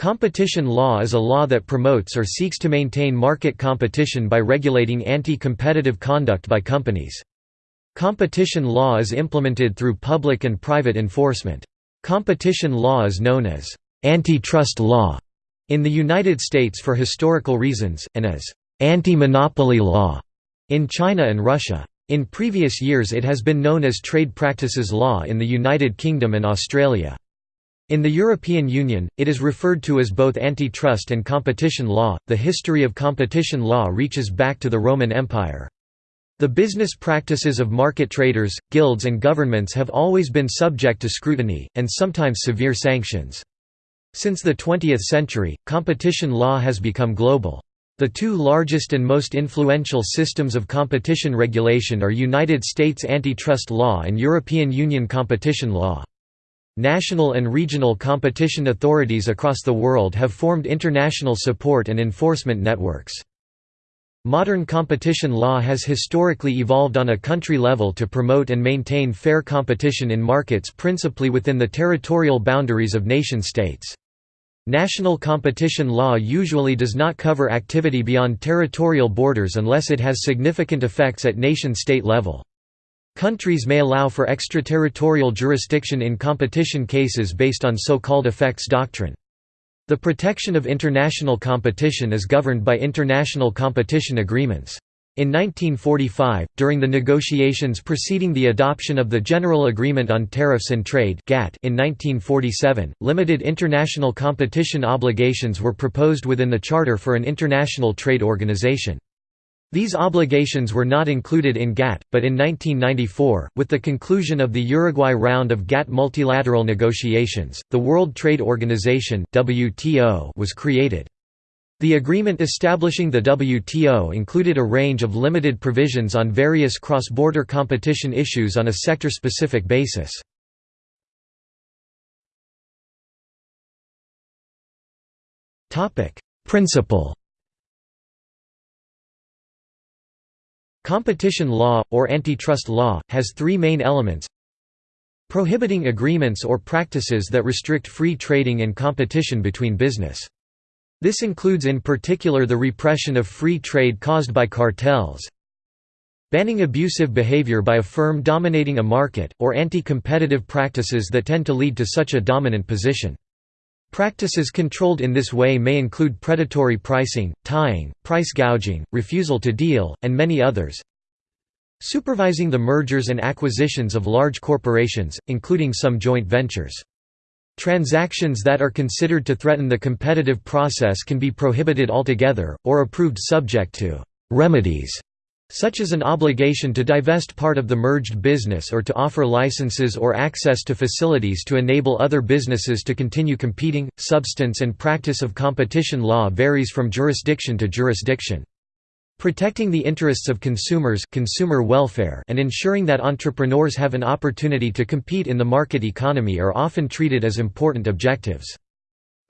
Competition law is a law that promotes or seeks to maintain market competition by regulating anti-competitive conduct by companies. Competition law is implemented through public and private enforcement. Competition law is known as antitrust law in the United States for historical reasons, and as anti-monopoly law in China and Russia. In previous years it has been known as trade practices law in the United Kingdom and Australia. In the European Union, it is referred to as both antitrust and competition law. The history of competition law reaches back to the Roman Empire. The business practices of market traders, guilds, and governments have always been subject to scrutiny, and sometimes severe sanctions. Since the 20th century, competition law has become global. The two largest and most influential systems of competition regulation are United States antitrust law and European Union competition law. National and regional competition authorities across the world have formed international support and enforcement networks. Modern competition law has historically evolved on a country level to promote and maintain fair competition in markets principally within the territorial boundaries of nation-states. National competition law usually does not cover activity beyond territorial borders unless it has significant effects at nation-state level. Countries may allow for extraterritorial jurisdiction in competition cases based on so-called effects doctrine. The protection of international competition is governed by international competition agreements. In 1945, during the negotiations preceding the adoption of the General Agreement on Tariffs and Trade in 1947, limited international competition obligations were proposed within the Charter for an International Trade Organization. These obligations were not included in GATT, but in 1994, with the conclusion of the Uruguay round of GATT multilateral negotiations, the World Trade Organization was created. The agreement establishing the WTO included a range of limited provisions on various cross-border competition issues on a sector-specific basis. Principle Competition law, or antitrust law, has three main elements prohibiting agreements or practices that restrict free trading and competition between business. This includes in particular the repression of free trade caused by cartels, banning abusive behavior by a firm dominating a market, or anti-competitive practices that tend to lead to such a dominant position. Practices controlled in this way may include predatory pricing, tying, price gouging, refusal to deal, and many others. Supervising the mergers and acquisitions of large corporations, including some joint ventures. Transactions that are considered to threaten the competitive process can be prohibited altogether, or approved subject to «remedies» such as an obligation to divest part of the merged business or to offer licenses or access to facilities to enable other businesses to continue competing. Substance and practice of competition law varies from jurisdiction to jurisdiction. Protecting the interests of consumers consumer welfare and ensuring that entrepreneurs have an opportunity to compete in the market economy are often treated as important objectives.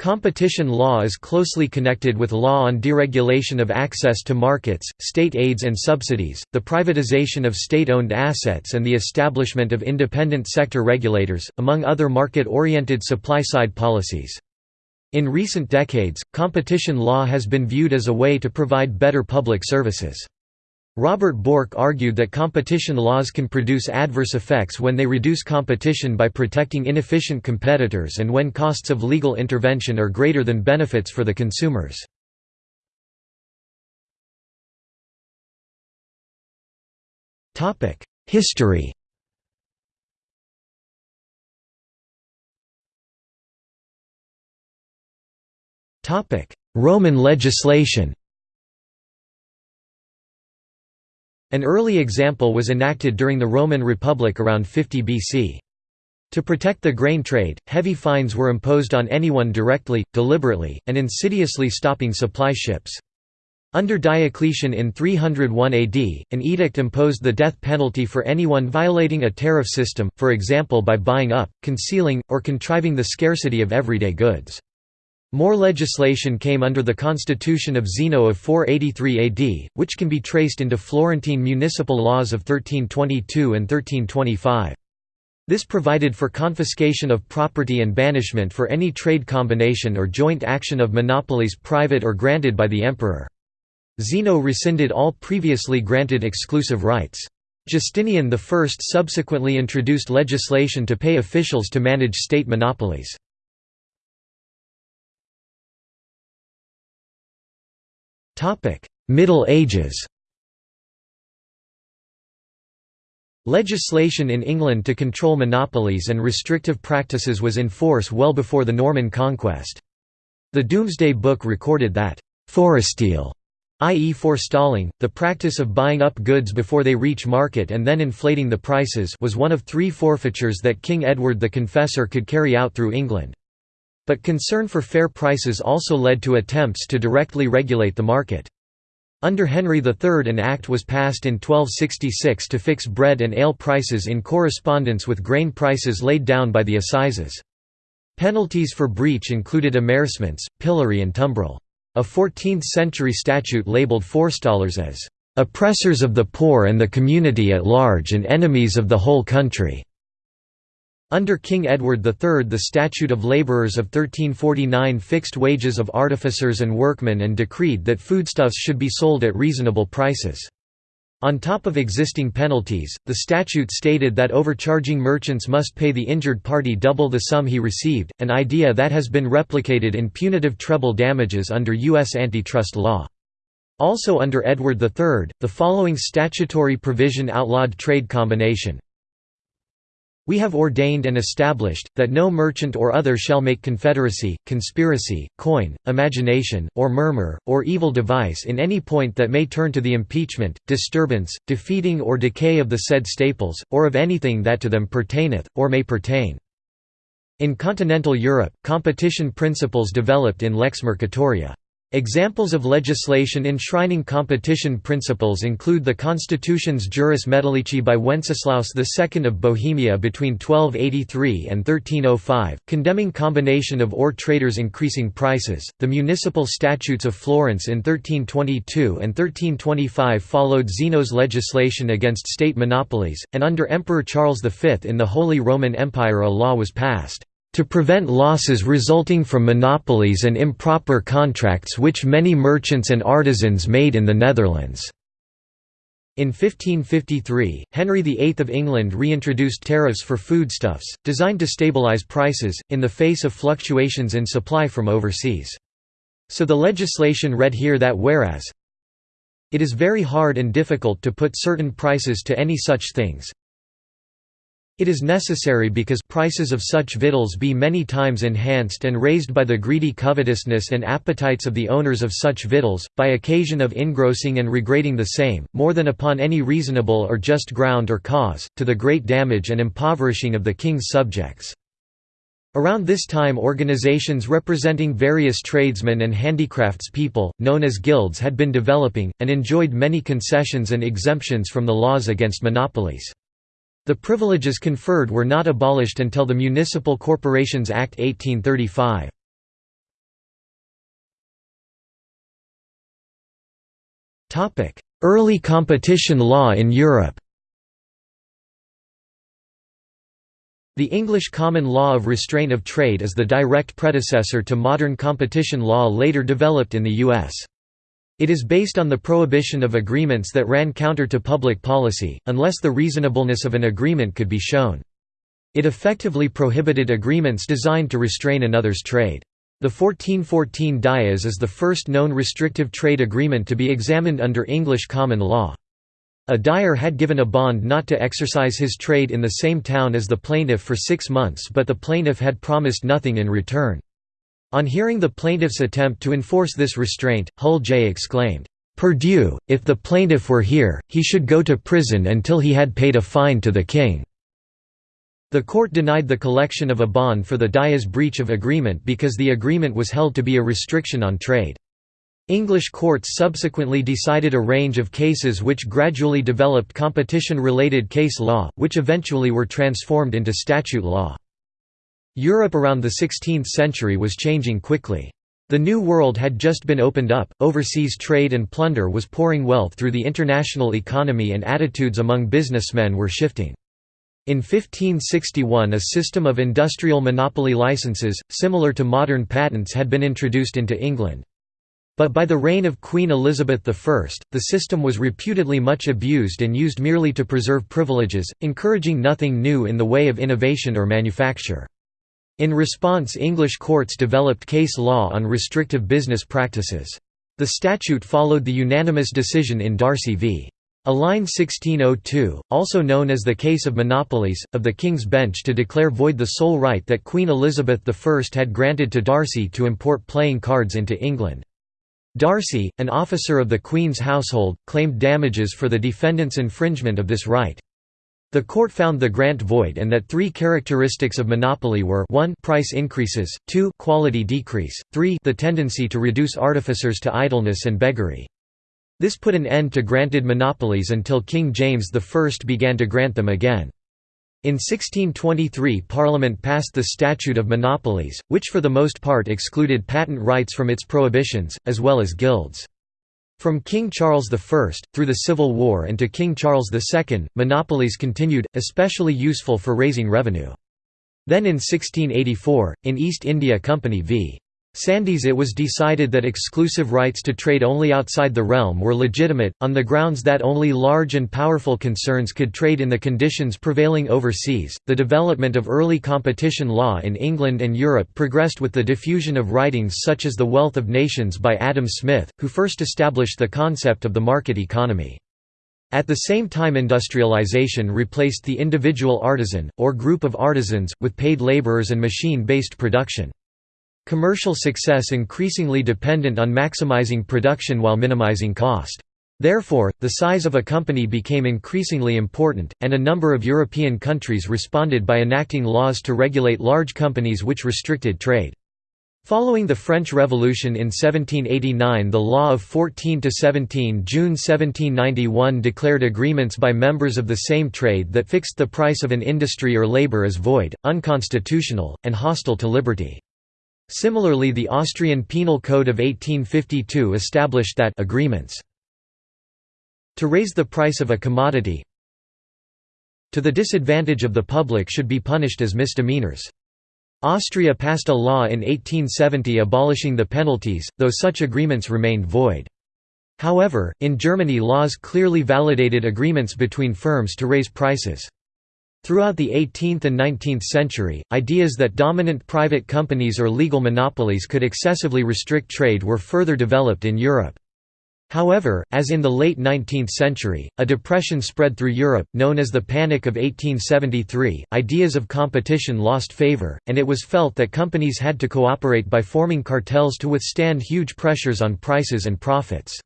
Competition law is closely connected with law on deregulation of access to markets, state aids and subsidies, the privatization of state-owned assets and the establishment of independent sector regulators, among other market-oriented supply-side policies. In recent decades, competition law has been viewed as a way to provide better public services. Robert Bork argued that competition laws can produce adverse effects when they reduce competition by protecting inefficient competitors and when costs of legal intervention are greater than benefits for the consumers. History Roman legislation An early example was enacted during the Roman Republic around 50 BC. To protect the grain trade, heavy fines were imposed on anyone directly, deliberately, and insidiously stopping supply ships. Under Diocletian in 301 AD, an edict imposed the death penalty for anyone violating a tariff system, for example by buying up, concealing, or contriving the scarcity of everyday goods. More legislation came under the constitution of Zeno of 483 AD, which can be traced into Florentine municipal laws of 1322 and 1325. This provided for confiscation of property and banishment for any trade combination or joint action of monopolies private or granted by the emperor. Zeno rescinded all previously granted exclusive rights. Justinian I subsequently introduced legislation to pay officials to manage state monopolies. Middle Ages Legislation in England to control monopolies and restrictive practices was in force well before the Norman conquest. The Domesday Book recorded that, "...foresteal", i.e. forestalling, the practice of buying up goods before they reach market and then inflating the prices was one of three forfeitures that King Edward the Confessor could carry out through England. But concern for fair prices also led to attempts to directly regulate the market. Under Henry III an act was passed in 1266 to fix bread and ale prices in correspondence with grain prices laid down by the assizes. Penalties for breach included amercements, pillory and tumbrel. A 14th-century statute labelled forestallers as "...oppressors of the poor and the community at large and enemies of the whole country." Under King Edward III the Statute of Labourers of 1349 fixed wages of artificers and workmen and decreed that foodstuffs should be sold at reasonable prices. On top of existing penalties, the statute stated that overcharging merchants must pay the injured party double the sum he received, an idea that has been replicated in punitive treble damages under U.S. antitrust law. Also under Edward III, the following statutory provision outlawed trade combination, we have ordained and established, that no merchant or other shall make confederacy, conspiracy, coin, imagination, or murmur, or evil device in any point that may turn to the impeachment, disturbance, defeating or decay of the said staples, or of anything that to them pertaineth, or may pertain. In continental Europe, competition principles developed in lex mercatoria. Examples of legislation enshrining competition principles include the Constitutiones Juris Metallici by Wenceslaus II of Bohemia between 1283 and 1305, condemning combination of ore traders increasing prices, the Municipal Statutes of Florence in 1322 and 1325 followed Zeno's legislation against state monopolies, and under Emperor Charles V in the Holy Roman Empire a law was passed to prevent losses resulting from monopolies and improper contracts which many merchants and artisans made in the Netherlands." In 1553, Henry VIII of England reintroduced tariffs for foodstuffs, designed to stabilise prices, in the face of fluctuations in supply from overseas. So the legislation read here that whereas it is very hard and difficult to put certain prices to any such things, it is necessary because prices of such victuals be many times enhanced and raised by the greedy covetousness and appetites of the owners of such victuals, by occasion of engrossing and regrating the same, more than upon any reasonable or just ground or cause, to the great damage and impoverishing of the king's subjects. Around this time organizations representing various tradesmen and handicrafts people, known as guilds had been developing, and enjoyed many concessions and exemptions from the laws against monopolies. The privileges conferred were not abolished until the Municipal Corporations Act 1835. Early competition law in Europe The English common law of restraint of trade is the direct predecessor to modern competition law later developed in the U.S. It is based on the prohibition of agreements that ran counter to public policy, unless the reasonableness of an agreement could be shown. It effectively prohibited agreements designed to restrain another's trade. The 1414 Dyer's is the first known restrictive trade agreement to be examined under English common law. A dyer had given a bond not to exercise his trade in the same town as the plaintiff for six months but the plaintiff had promised nothing in return. On hearing the plaintiff's attempt to enforce this restraint, Hull J exclaimed, "'Per Dieu, if the plaintiff were here, he should go to prison until he had paid a fine to the king." The court denied the collection of a bond for the dyer's breach of agreement because the agreement was held to be a restriction on trade. English courts subsequently decided a range of cases which gradually developed competition-related case law, which eventually were transformed into statute law. Europe around the 16th century was changing quickly. The New World had just been opened up, overseas trade and plunder was pouring wealth through the international economy and attitudes among businessmen were shifting. In 1561 a system of industrial monopoly licenses, similar to modern patents had been introduced into England. But by the reign of Queen Elizabeth I, the system was reputedly much abused and used merely to preserve privileges, encouraging nothing new in the way of innovation or manufacture. In response English courts developed case law on restrictive business practices. The statute followed the unanimous decision in Darcy v. Allein 1602, also known as the Case of Monopolies, of the King's Bench to declare void the sole right that Queen Elizabeth I had granted to Darcy to import playing cards into England. Darcy, an officer of the Queen's household, claimed damages for the defendant's infringement of this right. The court found the grant void and that three characteristics of monopoly were 1 price increases, 2 quality decrease, 3 the tendency to reduce artificers to idleness and beggary. This put an end to granted monopolies until King James I began to grant them again. In 1623 Parliament passed the Statute of Monopolies, which for the most part excluded patent rights from its prohibitions, as well as guilds. From King Charles I, through the Civil War and to King Charles II, monopolies continued, especially useful for raising revenue. Then in 1684, in East India Company v. Sandys it was decided that exclusive rights to trade only outside the realm were legitimate, on the grounds that only large and powerful concerns could trade in the conditions prevailing overseas. The development of early competition law in England and Europe progressed with the diffusion of writings such as The Wealth of Nations by Adam Smith, who first established the concept of the market economy. At the same time industrialization replaced the individual artisan, or group of artisans, with paid laborers and machine-based production. Commercial success increasingly dependent on maximizing production while minimizing cost. Therefore, the size of a company became increasingly important, and a number of European countries responded by enacting laws to regulate large companies which restricted trade. Following the French Revolution in 1789 the Law of 14–17 June 1791 declared agreements by members of the same trade that fixed the price of an industry or labor as void, unconstitutional, and hostile to liberty. Similarly the Austrian Penal Code of 1852 established that agreements to raise the price of a commodity to the disadvantage of the public should be punished as misdemeanors. Austria passed a law in 1870 abolishing the penalties, though such agreements remained void. However, in Germany laws clearly validated agreements between firms to raise prices. Throughout the 18th and 19th century, ideas that dominant private companies or legal monopolies could excessively restrict trade were further developed in Europe. However, as in the late 19th century, a depression spread through Europe, known as the Panic of 1873, ideas of competition lost favor, and it was felt that companies had to cooperate by forming cartels to withstand huge pressures on prices and profits.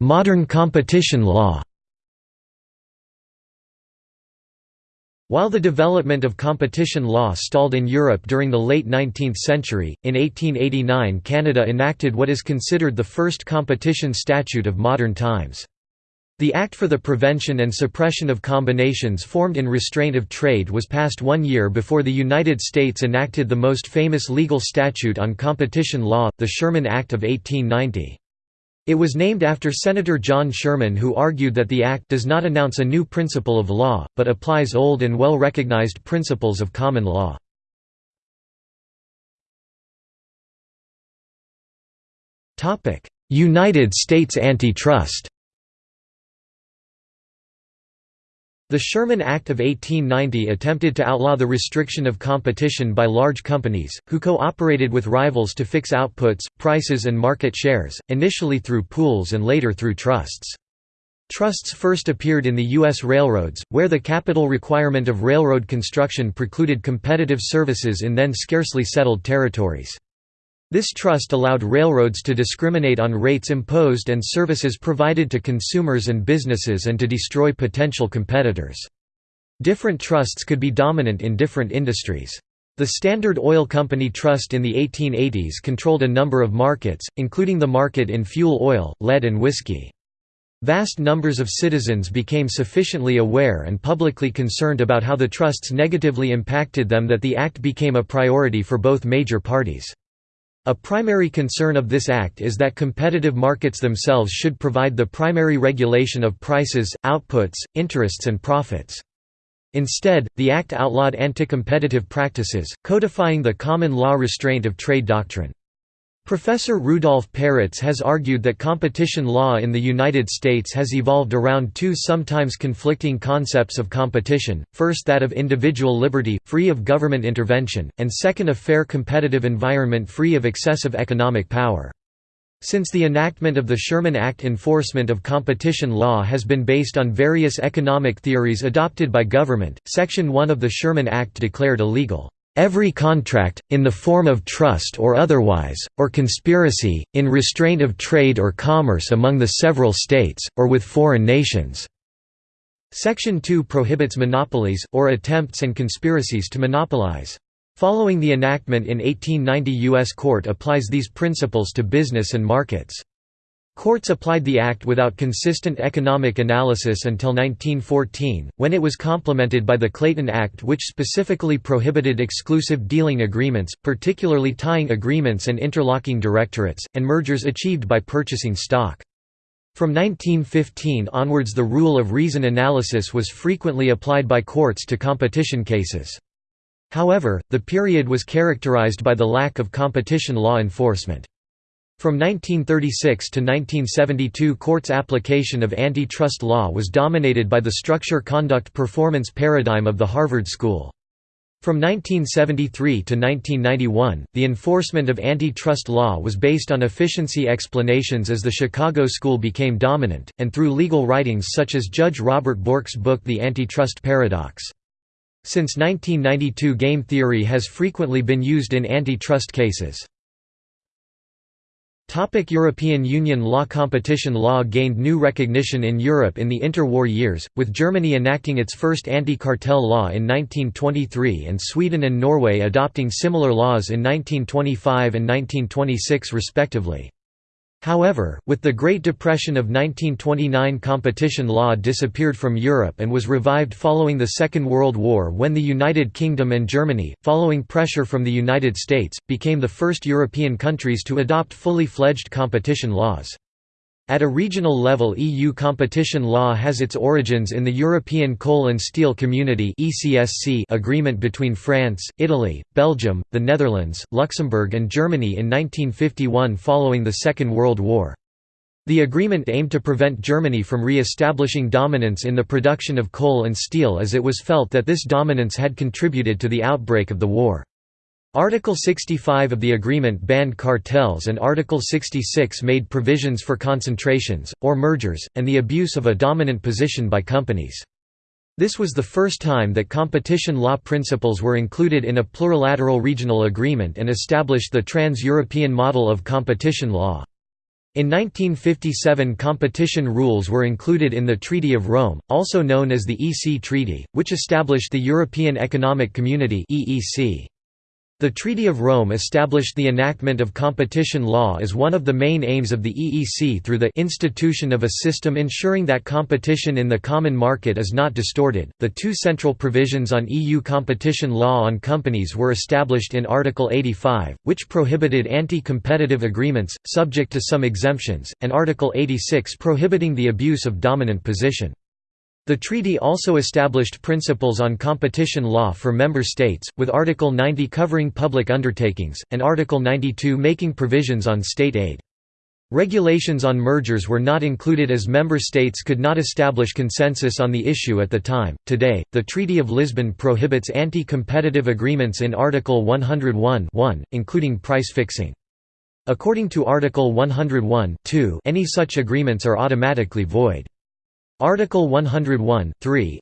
Modern competition law While the development of competition law stalled in Europe during the late 19th century, in 1889 Canada enacted what is considered the first competition statute of modern times. The Act for the Prevention and Suppression of Combinations formed in restraint of trade was passed one year before the United States enacted the most famous legal statute on competition law, the Sherman Act of 1890. It was named after Senator John Sherman who argued that the Act does not announce a new principle of law, but applies old and well-recognized principles of common law. United States antitrust The Sherman Act of 1890 attempted to outlaw the restriction of competition by large companies, who co-operated with rivals to fix outputs, prices and market shares, initially through pools and later through trusts. Trusts first appeared in the U.S. railroads, where the capital requirement of railroad construction precluded competitive services in then scarcely settled territories. This trust allowed railroads to discriminate on rates imposed and services provided to consumers and businesses and to destroy potential competitors. Different trusts could be dominant in different industries. The Standard Oil Company Trust in the 1880s controlled a number of markets, including the market in fuel oil, lead and whiskey. Vast numbers of citizens became sufficiently aware and publicly concerned about how the trusts negatively impacted them that the act became a priority for both major parties. A primary concern of this act is that competitive markets themselves should provide the primary regulation of prices, outputs, interests and profits. Instead, the Act outlawed anti-competitive practices, codifying the common law restraint of trade doctrine. Professor Rudolf Peritz has argued that competition law in the United States has evolved around two sometimes conflicting concepts of competition, first that of individual liberty, free of government intervention, and second a fair competitive environment free of excessive economic power. Since the enactment of the Sherman Act enforcement of competition law has been based on various economic theories adopted by government, Section 1 of the Sherman Act declared illegal every contract, in the form of trust or otherwise, or conspiracy, in restraint of trade or commerce among the several states, or with foreign nations." Section 2 prohibits monopolies, or attempts and conspiracies to monopolize. Following the enactment in 1890 U.S. Court applies these principles to business and markets. Courts applied the Act without consistent economic analysis until 1914, when it was complemented by the Clayton Act which specifically prohibited exclusive dealing agreements, particularly tying agreements and interlocking directorates, and mergers achieved by purchasing stock. From 1915 onwards the rule of reason analysis was frequently applied by courts to competition cases. However, the period was characterized by the lack of competition law enforcement. From 1936 to 1972 courts' application of antitrust law was dominated by the structure-conduct-performance paradigm of the Harvard School. From 1973 to 1991, the enforcement of antitrust law was based on efficiency explanations as the Chicago School became dominant, and through legal writings such as Judge Robert Bork's book The Antitrust Paradox. Since 1992 game theory has frequently been used in antitrust cases. Topic European Union law Competition law gained new recognition in Europe in the interwar years, with Germany enacting its first anti-cartel law in 1923 and Sweden and Norway adopting similar laws in 1925 and 1926 respectively. However, with the Great Depression of 1929 competition law disappeared from Europe and was revived following the Second World War when the United Kingdom and Germany, following pressure from the United States, became the first European countries to adopt fully fledged competition laws. At a regional level EU competition law has its origins in the European Coal and Steel Community agreement between France, Italy, Belgium, the Netherlands, Luxembourg and Germany in 1951 following the Second World War. The agreement aimed to prevent Germany from re-establishing dominance in the production of coal and steel as it was felt that this dominance had contributed to the outbreak of the war. Article 65 of the agreement banned cartels and Article 66 made provisions for concentrations, or mergers, and the abuse of a dominant position by companies. This was the first time that competition law principles were included in a plurilateral regional agreement and established the trans-European model of competition law. In 1957 competition rules were included in the Treaty of Rome, also known as the EC Treaty, which established the European Economic Community EEC. The Treaty of Rome established the enactment of competition law as one of the main aims of the EEC through the institution of a system ensuring that competition in the common market is not distorted. The two central provisions on EU competition law on companies were established in Article 85, which prohibited anti-competitive agreements, subject to some exemptions, and Article 86 prohibiting the abuse of dominant position. The treaty also established principles on competition law for member states, with Article 90 covering public undertakings, and Article 92 making provisions on state aid. Regulations on mergers were not included as member states could not establish consensus on the issue at the time. Today, the Treaty of Lisbon prohibits anti competitive agreements in Article 101 including price fixing. According to Article 101 any such agreements are automatically void. Article 101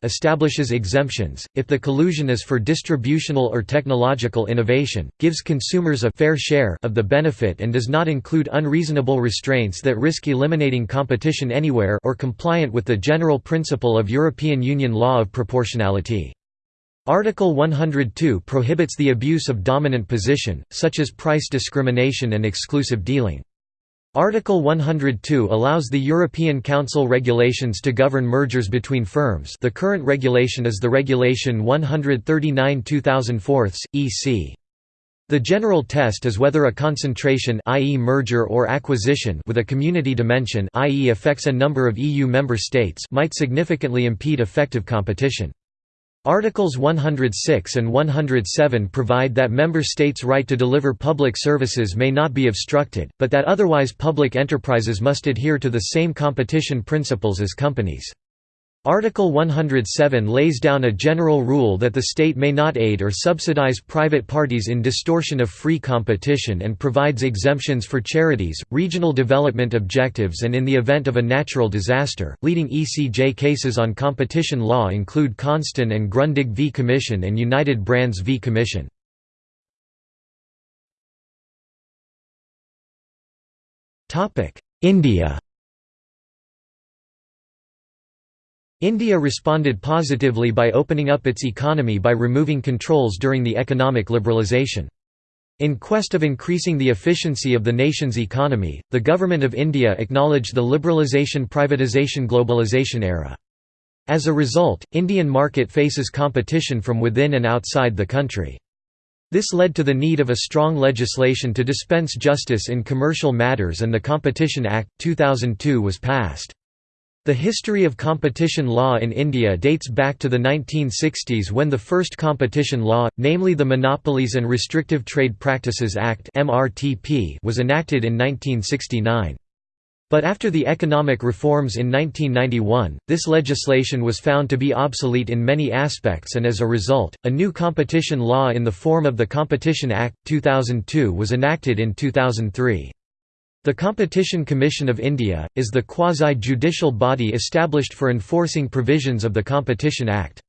establishes exemptions, if the collusion is for distributional or technological innovation, gives consumers a fair share of the benefit and does not include unreasonable restraints that risk eliminating competition anywhere or compliant with the general principle of European Union law of proportionality. Article 102 prohibits the abuse of dominant position, such as price discrimination and exclusive dealing. Article 102 allows the European Council regulations to govern mergers between firms the current regulation is the Regulation 139-2004, EC. The general test is whether a concentration i.e. merger or acquisition with a community dimension i.e. affects a number of EU member states might significantly impede effective competition. Articles 106 and 107 provide that member states' right to deliver public services may not be obstructed, but that otherwise public enterprises must adhere to the same competition principles as companies. Article 107 lays down a general rule that the state may not aid or subsidize private parties in distortion of free competition and provides exemptions for charities, regional development objectives and in the event of a natural disaster. Leading ECJ cases on competition law include Consten and Grundig v Commission and United Brands v Commission. India India responded positively by opening up its economy by removing controls during the economic liberalisation. In quest of increasing the efficiency of the nation's economy, the Government of India acknowledged the liberalisation-privatisation-globalisation era. As a result, Indian market faces competition from within and outside the country. This led to the need of a strong legislation to dispense justice in commercial matters and the Competition Act, 2002 was passed. The history of competition law in India dates back to the 1960s when the first competition law, namely the Monopolies and Restrictive Trade Practices Act was enacted in 1969. But after the economic reforms in 1991, this legislation was found to be obsolete in many aspects and as a result, a new competition law in the form of the Competition Act, 2002 was enacted in 2003. The Competition Commission of India, is the quasi-judicial body established for enforcing provisions of the Competition Act.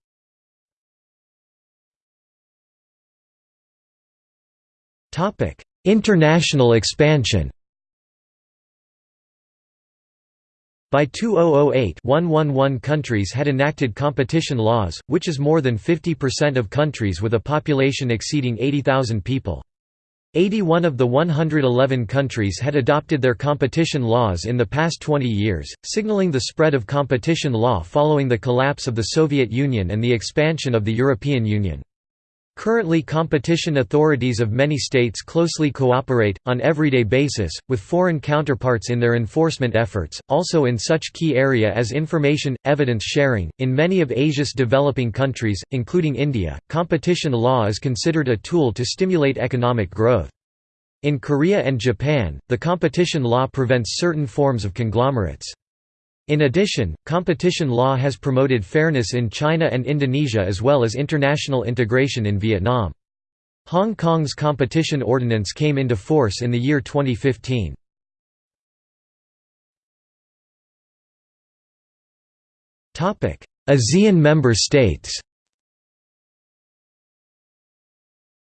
International expansion By 2008 111 countries had enacted competition laws, which is more than 50% of countries with a population exceeding 80,000 people. 81 of the 111 countries had adopted their competition laws in the past 20 years, signaling the spread of competition law following the collapse of the Soviet Union and the expansion of the European Union. Currently competition authorities of many states closely cooperate, on everyday basis, with foreign counterparts in their enforcement efforts, also in such key area as information, evidence sharing. In many of Asia's developing countries, including India, competition law is considered a tool to stimulate economic growth. In Korea and Japan, the competition law prevents certain forms of conglomerates. In addition, competition law has promoted fairness in China and Indonesia as well as international integration in Vietnam. Hong Kong's competition ordinance came into force in the year 2015. ASEAN member states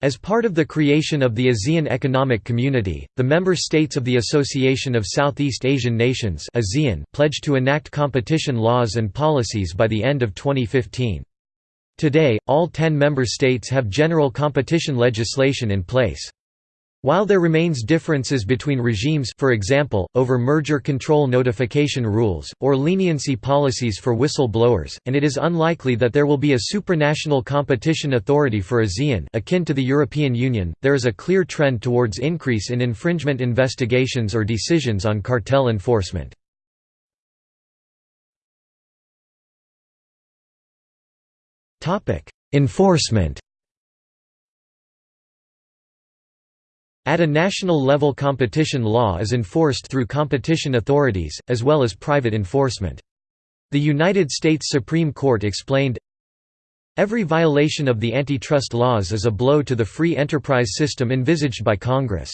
As part of the creation of the ASEAN Economic Community, the member states of the Association of Southeast Asian Nations ASEAN pledged to enact competition laws and policies by the end of 2015. Today, all ten member states have general competition legislation in place. While there remains differences between regimes for example, over merger control notification rules, or leniency policies for whistle-blowers, and it is unlikely that there will be a supranational competition authority for ASEAN akin to the European Union, there is a clear trend towards increase in infringement investigations or decisions on cartel enforcement. Enforcement At a national level competition law is enforced through competition authorities, as well as private enforcement. The United States Supreme Court explained, Every violation of the antitrust laws is a blow to the free enterprise system envisaged by Congress.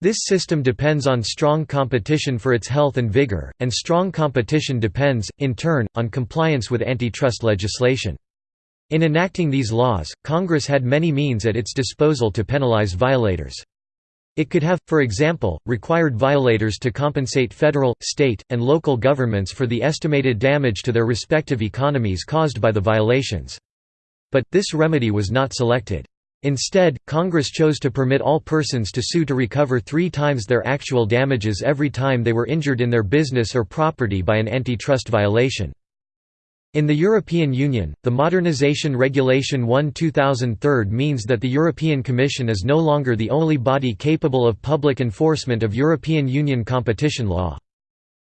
This system depends on strong competition for its health and vigor, and strong competition depends, in turn, on compliance with antitrust legislation. In enacting these laws, Congress had many means at its disposal to penalize violators. It could have, for example, required violators to compensate federal, state, and local governments for the estimated damage to their respective economies caused by the violations. But, this remedy was not selected. Instead, Congress chose to permit all persons to sue to recover three times their actual damages every time they were injured in their business or property by an antitrust violation. In the European Union, the Modernisation Regulation 1-2003 means that the European Commission is no longer the only body capable of public enforcement of European Union competition law.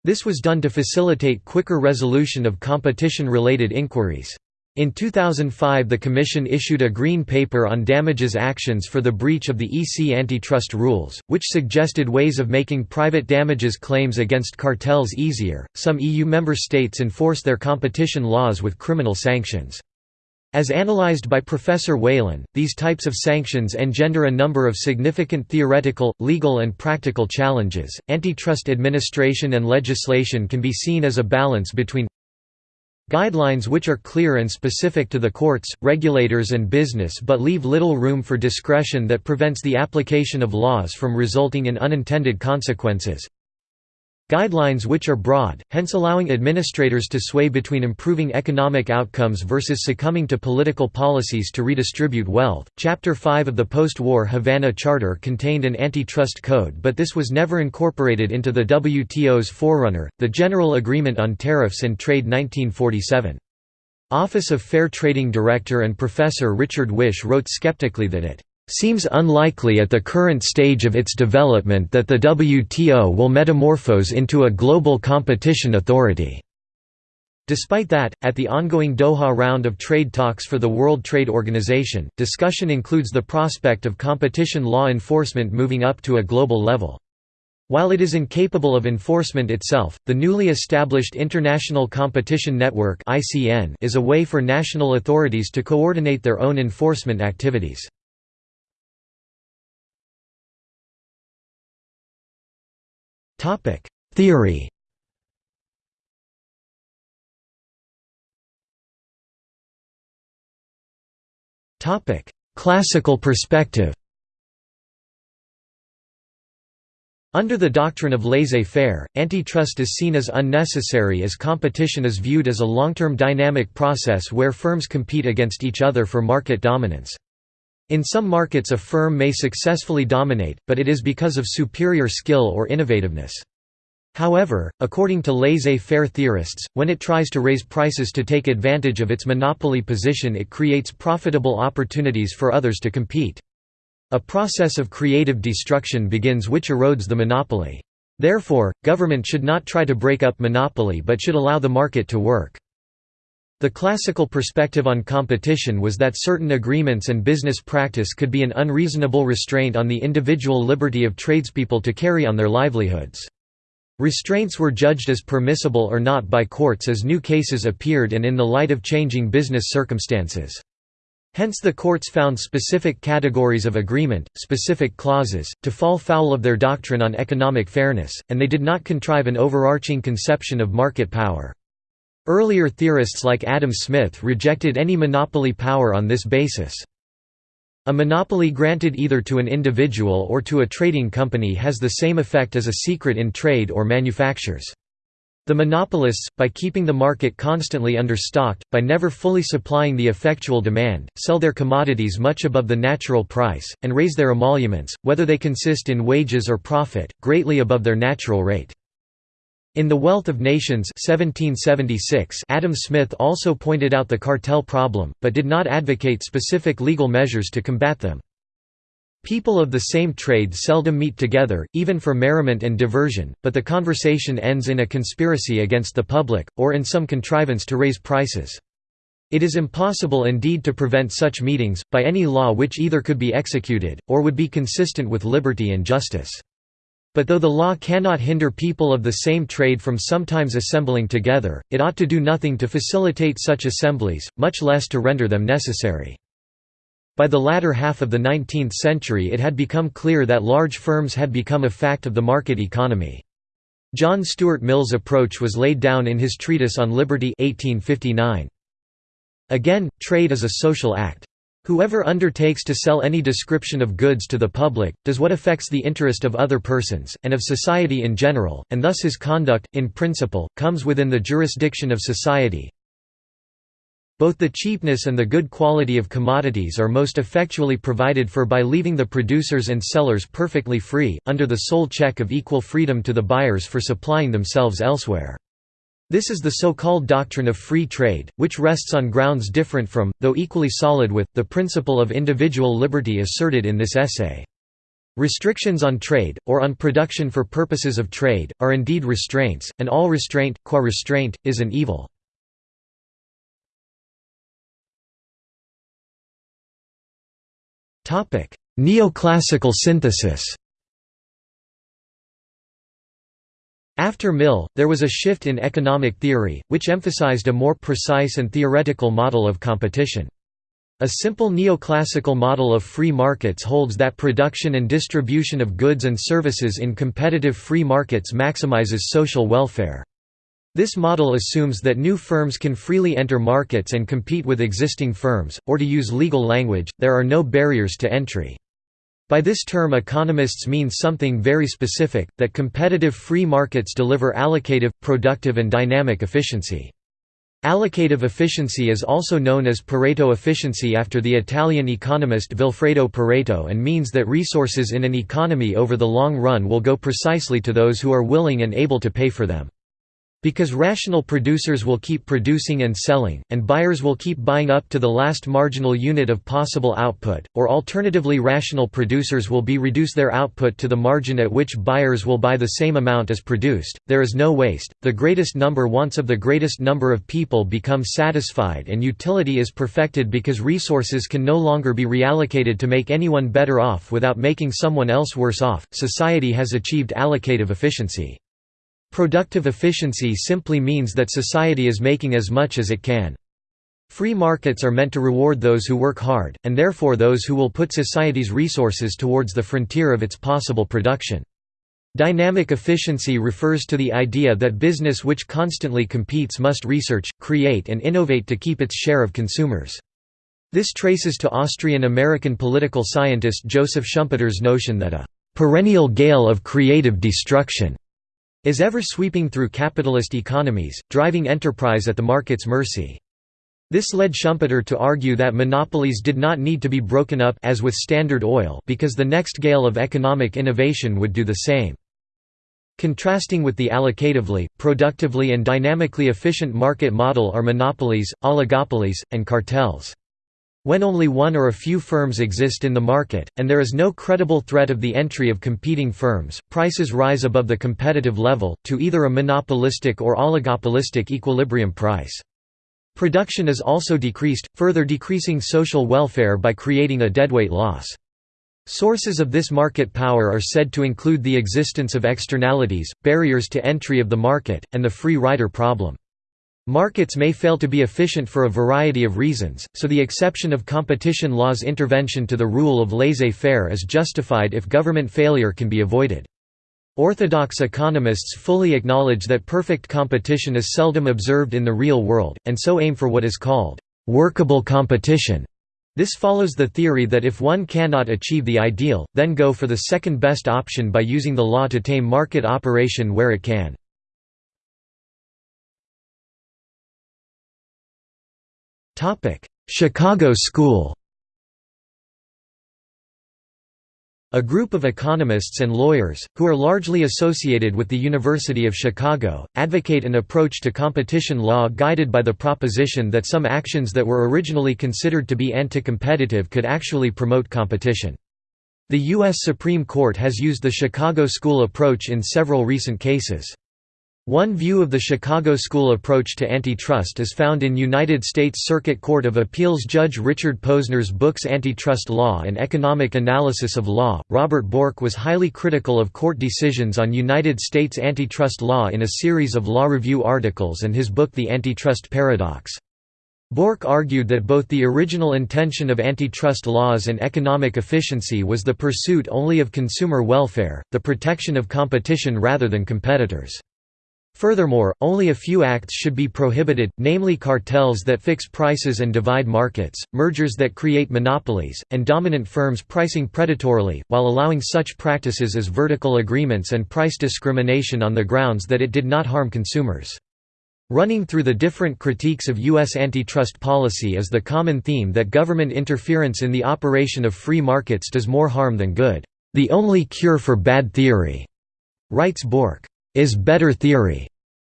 This was done to facilitate quicker resolution of competition-related inquiries. In 2005 the Commission issued a Green Paper on damages actions for the breach of the EC antitrust rules, which suggested ways of making private damages claims against cartels easier. Some EU member states enforce their competition laws with criminal sanctions. As analyzed by Professor Whelan, these types of sanctions engender a number of significant theoretical, legal, and practical challenges. Antitrust administration and legislation can be seen as a balance between Guidelines which are clear and specific to the courts, regulators and business but leave little room for discretion that prevents the application of laws from resulting in unintended consequences. Guidelines which are broad, hence allowing administrators to sway between improving economic outcomes versus succumbing to political policies to redistribute wealth. Chapter 5 of the post war Havana Charter contained an antitrust code, but this was never incorporated into the WTO's forerunner, the General Agreement on Tariffs and Trade 1947. Office of Fair Trading Director and Professor Richard Whish wrote skeptically that it seems unlikely at the current stage of its development that the WTO will metamorphose into a global competition authority. Despite that, at the ongoing Doha round of trade talks for the World Trade Organization, discussion includes the prospect of competition law enforcement moving up to a global level. While it is incapable of enforcement itself, the newly established International Competition Network is a way for national authorities to coordinate their own enforcement activities. Topic: Theory. Topic: Classical perspective. Under the doctrine of laissez-faire, antitrust is seen as unnecessary as competition is viewed as a long-term dynamic process where firms compete against each other for market dominance. In some markets a firm may successfully dominate, but it is because of superior skill or innovativeness. However, according to laissez-faire theorists, when it tries to raise prices to take advantage of its monopoly position it creates profitable opportunities for others to compete. A process of creative destruction begins which erodes the monopoly. Therefore, government should not try to break up monopoly but should allow the market to work. The classical perspective on competition was that certain agreements and business practice could be an unreasonable restraint on the individual liberty of tradespeople to carry on their livelihoods. Restraints were judged as permissible or not by courts as new cases appeared and in the light of changing business circumstances. Hence the courts found specific categories of agreement, specific clauses, to fall foul of their doctrine on economic fairness, and they did not contrive an overarching conception of market power. Earlier theorists like Adam Smith rejected any monopoly power on this basis. A monopoly granted either to an individual or to a trading company has the same effect as a secret in trade or manufactures. The monopolists, by keeping the market constantly understocked, by never fully supplying the effectual demand, sell their commodities much above the natural price, and raise their emoluments, whether they consist in wages or profit, greatly above their natural rate. In The Wealth of Nations 1776, Adam Smith also pointed out the cartel problem, but did not advocate specific legal measures to combat them. People of the same trade seldom meet together, even for merriment and diversion, but the conversation ends in a conspiracy against the public, or in some contrivance to raise prices. It is impossible indeed to prevent such meetings, by any law which either could be executed, or would be consistent with liberty and justice. But though the law cannot hinder people of the same trade from sometimes assembling together, it ought to do nothing to facilitate such assemblies, much less to render them necessary. By the latter half of the 19th century it had become clear that large firms had become a fact of the market economy. John Stuart Mill's approach was laid down in his Treatise on Liberty 1859. Again, trade is a social act. Whoever undertakes to sell any description of goods to the public, does what affects the interest of other persons, and of society in general, and thus his conduct, in principle, comes within the jurisdiction of society. Both the cheapness and the good quality of commodities are most effectually provided for by leaving the producers and sellers perfectly free, under the sole check of equal freedom to the buyers for supplying themselves elsewhere. This is the so-called doctrine of free trade, which rests on grounds different from, though equally solid with, the principle of individual liberty asserted in this essay. Restrictions on trade, or on production for purposes of trade, are indeed restraints, and all restraint, qua restraint, is an evil. Neoclassical synthesis After Mill, there was a shift in economic theory, which emphasized a more precise and theoretical model of competition. A simple neoclassical model of free markets holds that production and distribution of goods and services in competitive free markets maximizes social welfare. This model assumes that new firms can freely enter markets and compete with existing firms, or to use legal language, there are no barriers to entry. By this term economists mean something very specific, that competitive free markets deliver allocative, productive and dynamic efficiency. Allocative efficiency is also known as Pareto efficiency after the Italian economist Vilfredo Pareto and means that resources in an economy over the long run will go precisely to those who are willing and able to pay for them. Because rational producers will keep producing and selling, and buyers will keep buying up to the last marginal unit of possible output, or alternatively rational producers will be reduce their output to the margin at which buyers will buy the same amount as produced, there is no waste, the greatest number wants of the greatest number of people become satisfied and utility is perfected because resources can no longer be reallocated to make anyone better off without making someone else worse off, society has achieved allocative efficiency. Productive efficiency simply means that society is making as much as it can. Free markets are meant to reward those who work hard, and therefore those who will put society's resources towards the frontier of its possible production. Dynamic efficiency refers to the idea that business which constantly competes must research, create and innovate to keep its share of consumers. This traces to Austrian-American political scientist Joseph Schumpeter's notion that a «perennial gale of creative destruction» is ever sweeping through capitalist economies, driving enterprise at the market's mercy. This led Schumpeter to argue that monopolies did not need to be broken up as with Standard Oil because the next gale of economic innovation would do the same. Contrasting with the allocatively, productively and dynamically efficient market model are monopolies, oligopolies, and cartels. When only one or a few firms exist in the market, and there is no credible threat of the entry of competing firms, prices rise above the competitive level, to either a monopolistic or oligopolistic equilibrium price. Production is also decreased, further decreasing social welfare by creating a deadweight loss. Sources of this market power are said to include the existence of externalities, barriers to entry of the market, and the free rider problem. Markets may fail to be efficient for a variety of reasons, so the exception of competition law's intervention to the rule of laissez-faire is justified if government failure can be avoided. Orthodox economists fully acknowledge that perfect competition is seldom observed in the real world, and so aim for what is called workable competition. This follows the theory that if one cannot achieve the ideal, then go for the second best option by using the law to tame market operation where it can. Chicago School A group of economists and lawyers, who are largely associated with the University of Chicago, advocate an approach to competition law guided by the proposition that some actions that were originally considered to be anti-competitive could actually promote competition. The U.S. Supreme Court has used the Chicago School approach in several recent cases. One view of the Chicago School approach to antitrust is found in United States Circuit Court of Appeals Judge Richard Posner's books Antitrust Law and Economic Analysis of Law. Robert Bork was highly critical of court decisions on United States antitrust law in a series of law review articles and his book The Antitrust Paradox. Bork argued that both the original intention of antitrust laws and economic efficiency was the pursuit only of consumer welfare, the protection of competition rather than competitors. Furthermore, only a few acts should be prohibited, namely cartels that fix prices and divide markets, mergers that create monopolies, and dominant firms pricing predatorily, while allowing such practices as vertical agreements and price discrimination on the grounds that it did not harm consumers. Running through the different critiques of U.S. antitrust policy is the common theme that government interference in the operation of free markets does more harm than good. The only cure for bad theory, writes Bork is better theory.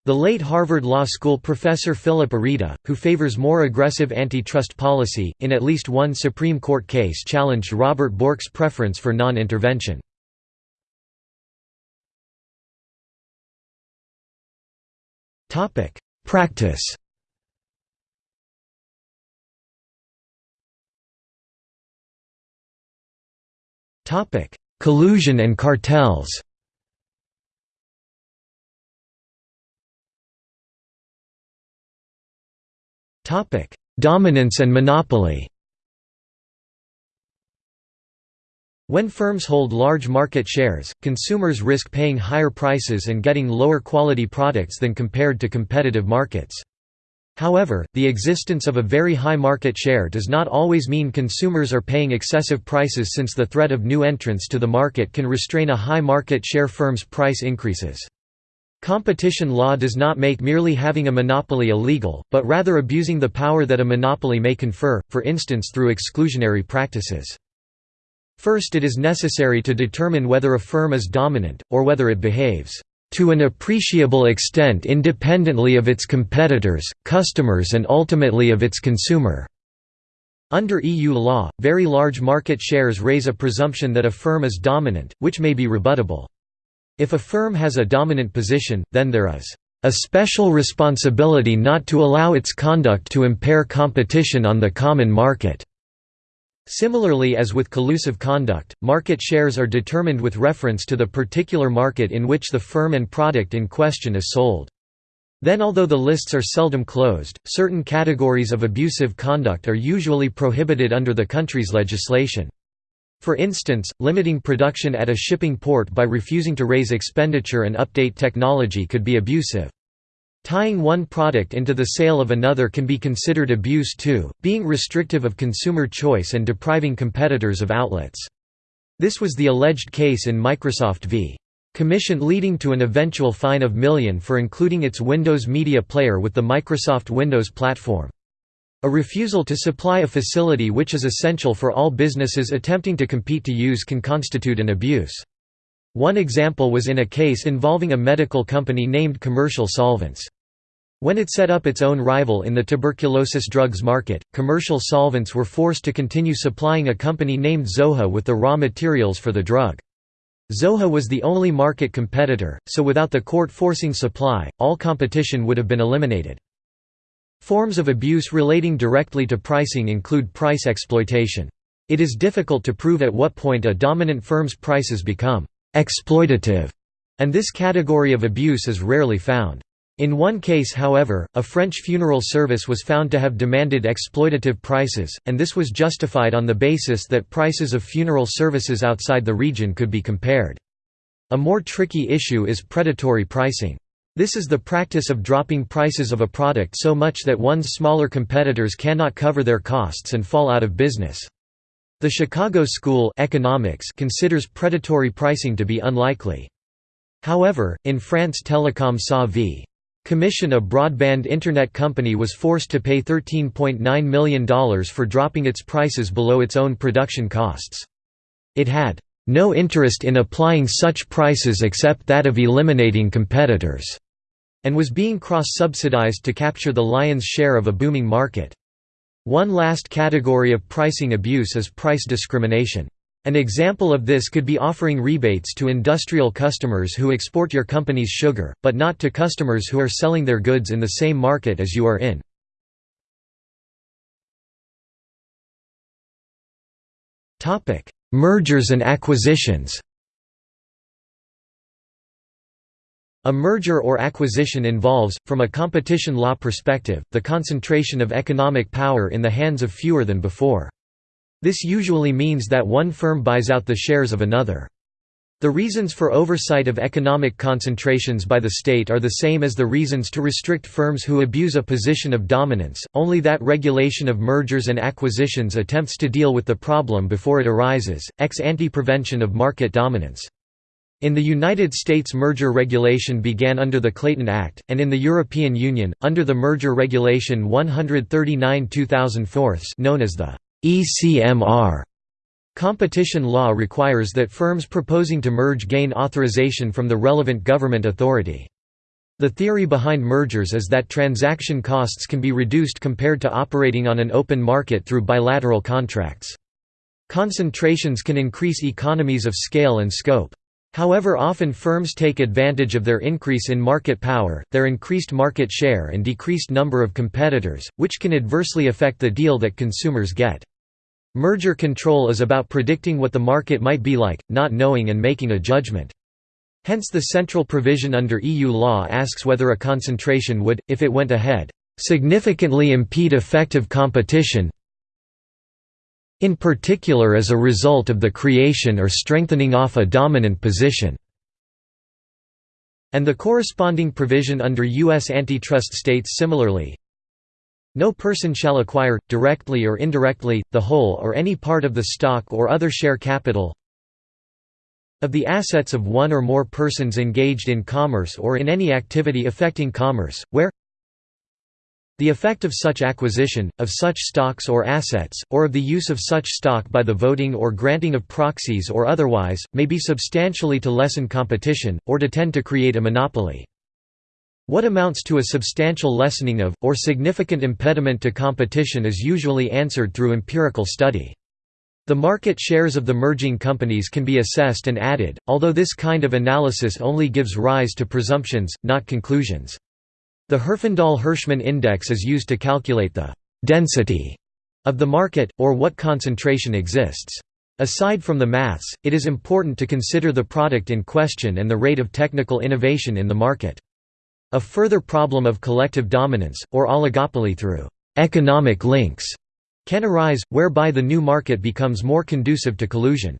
The late Harvard Law School professor Phillip Areeda, who favors more aggressive antitrust policy, in at least one Supreme Court case challenged Robert Bork's preference for non-intervention. Practice Collusion and cartels Dominance and monopoly When firms hold large market shares, consumers risk paying higher prices and getting lower quality products than compared to competitive markets. However, the existence of a very high market share does not always mean consumers are paying excessive prices since the threat of new entrants to the market can restrain a high market share firm's price increases. Competition law does not make merely having a monopoly illegal, but rather abusing the power that a monopoly may confer, for instance through exclusionary practices. First it is necessary to determine whether a firm is dominant, or whether it behaves to an appreciable extent independently of its competitors, customers and ultimately of its consumer." Under EU law, very large market shares raise a presumption that a firm is dominant, which may be rebuttable. If a firm has a dominant position, then there is a special responsibility not to allow its conduct to impair competition on the common market. Similarly as with collusive conduct, market shares are determined with reference to the particular market in which the firm and product in question is sold. Then although the lists are seldom closed, certain categories of abusive conduct are usually prohibited under the country's legislation. For instance, limiting production at a shipping port by refusing to raise expenditure and update technology could be abusive. Tying one product into the sale of another can be considered abuse too, being restrictive of consumer choice and depriving competitors of outlets. This was the alleged case in Microsoft v. Commission leading to an eventual fine of million for including its Windows Media Player with the Microsoft Windows platform. A refusal to supply a facility which is essential for all businesses attempting to compete to use can constitute an abuse. One example was in a case involving a medical company named Commercial Solvents. When it set up its own rival in the tuberculosis drugs market, Commercial Solvents were forced to continue supplying a company named Zoja with the raw materials for the drug. Zoja was the only market competitor, so without the court forcing supply, all competition would have been eliminated. Forms of abuse relating directly to pricing include price exploitation. It is difficult to prove at what point a dominant firm's prices become exploitative, and this category of abuse is rarely found. In one case however, a French funeral service was found to have demanded exploitative prices, and this was justified on the basis that prices of funeral services outside the region could be compared. A more tricky issue is predatory pricing. This is the practice of dropping prices of a product so much that one's smaller competitors cannot cover their costs and fall out of business. The Chicago School economics considers predatory pricing to be unlikely. However, in France Telecom SA v. Commission a broadband Internet company was forced to pay $13.9 million for dropping its prices below its own production costs. It had no interest in applying such prices except that of eliminating competitors and was being cross-subsidized to capture the lion's share of a booming market. One last category of pricing abuse is price discrimination. An example of this could be offering rebates to industrial customers who export your company's sugar, but not to customers who are selling their goods in the same market as you are in. Mergers and acquisitions A merger or acquisition involves, from a competition law perspective, the concentration of economic power in the hands of fewer than before. This usually means that one firm buys out the shares of another. The reasons for oversight of economic concentrations by the state are the same as the reasons to restrict firms who abuse a position of dominance, only that regulation of mergers and acquisitions attempts to deal with the problem before it arises, ex ante prevention of market dominance. In the United States merger regulation began under the Clayton Act, and in the European Union, under the Merger Regulation 139 2004 known as the ECMR. Competition law requires that firms proposing to merge gain authorization from the relevant government authority. The theory behind mergers is that transaction costs can be reduced compared to operating on an open market through bilateral contracts. Concentrations can increase economies of scale and scope. However often firms take advantage of their increase in market power, their increased market share and decreased number of competitors, which can adversely affect the deal that consumers get. Merger control is about predicting what the market might be like, not knowing and making a judgment. Hence the central provision under EU law asks whether a concentration would, if it went ahead, "...significantly impede effective competition in particular as a result of the creation or strengthening off a dominant position." And the corresponding provision under U.S. antitrust states similarly, no person shall acquire, directly or indirectly, the whole or any part of the stock or other share capital of the assets of one or more persons engaged in commerce or in any activity affecting commerce, where the effect of such acquisition, of such stocks or assets, or of the use of such stock by the voting or granting of proxies or otherwise, may be substantially to lessen competition, or to tend to create a monopoly. What amounts to a substantial lessening of, or significant impediment to competition is usually answered through empirical study. The market shares of the merging companies can be assessed and added, although this kind of analysis only gives rise to presumptions, not conclusions. The Herfindahl-Hirschman index is used to calculate the «density» of the market, or what concentration exists. Aside from the maths, it is important to consider the product in question and the rate of technical innovation in the market. A further problem of collective dominance, or oligopoly through «economic links» can arise, whereby the new market becomes more conducive to collusion.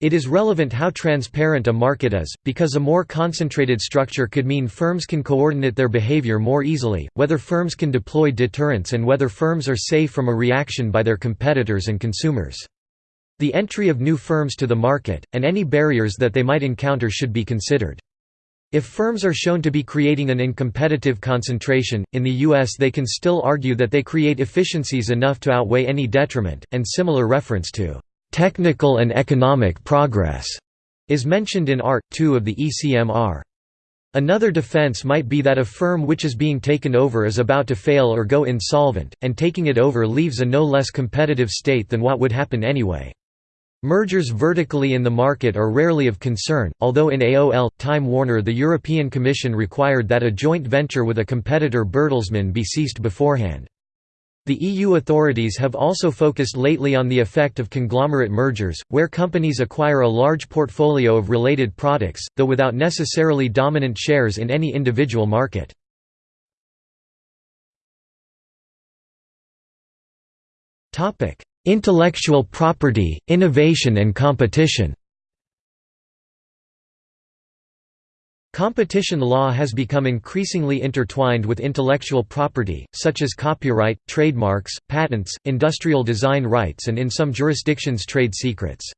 It is relevant how transparent a market is, because a more concentrated structure could mean firms can coordinate their behavior more easily, whether firms can deploy deterrence and whether firms are safe from a reaction by their competitors and consumers. The entry of new firms to the market, and any barriers that they might encounter should be considered. If firms are shown to be creating an incompetitive concentration, in the U.S. they can still argue that they create efficiencies enough to outweigh any detriment, and similar reference to "...technical and economic progress." is mentioned in Art. 2 of the ECMR. Another defense might be that a firm which is being taken over is about to fail or go insolvent, and taking it over leaves a no less competitive state than what would happen anyway. Mergers vertically in the market are rarely of concern, although in AOL, Time Warner the European Commission required that a joint venture with a competitor Bertelsmann be ceased beforehand. The EU authorities have also focused lately on the effect of conglomerate mergers, where companies acquire a large portfolio of related products, though without necessarily dominant shares in any individual market. Intellectual property, innovation and competition Competition law has become increasingly intertwined with intellectual property, such as copyright, trademarks, patents, industrial design rights and in some jurisdictions trade secrets.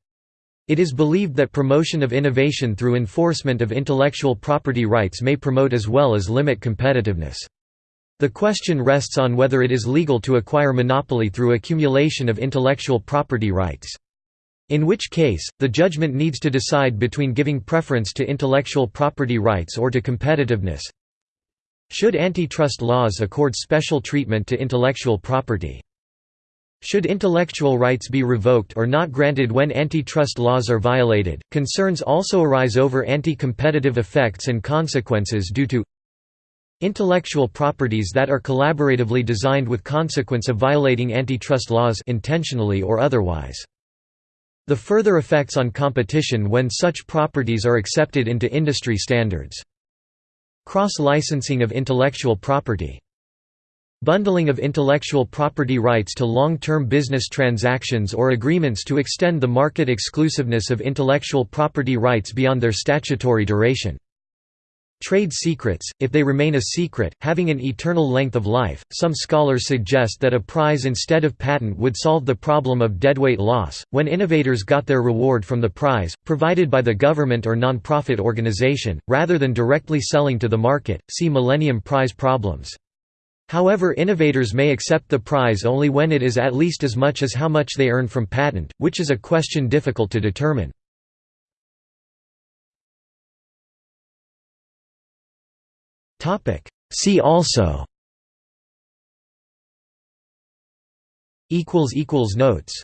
It is believed that promotion of innovation through enforcement of intellectual property rights may promote as well as limit competitiveness. The question rests on whether it is legal to acquire monopoly through accumulation of intellectual property rights. In which case, the judgment needs to decide between giving preference to intellectual property rights or to competitiveness. Should antitrust laws accord special treatment to intellectual property? Should intellectual rights be revoked or not granted when antitrust laws are violated? Concerns also arise over anti competitive effects and consequences due to Intellectual properties that are collaboratively designed with consequence of violating antitrust laws intentionally or otherwise. The further effects on competition when such properties are accepted into industry standards. Cross-licensing of intellectual property. Bundling of intellectual property rights to long-term business transactions or agreements to extend the market exclusiveness of intellectual property rights beyond their statutory duration. Trade secrets, if they remain a secret, having an eternal length of life, some scholars suggest that a prize instead of patent would solve the problem of deadweight loss, when innovators got their reward from the prize, provided by the government or non-profit organization, rather than directly selling to the market, see Millennium Prize problems. However innovators may accept the prize only when it is at least as much as how much they earn from patent, which is a question difficult to determine. See also. Equals equals Notes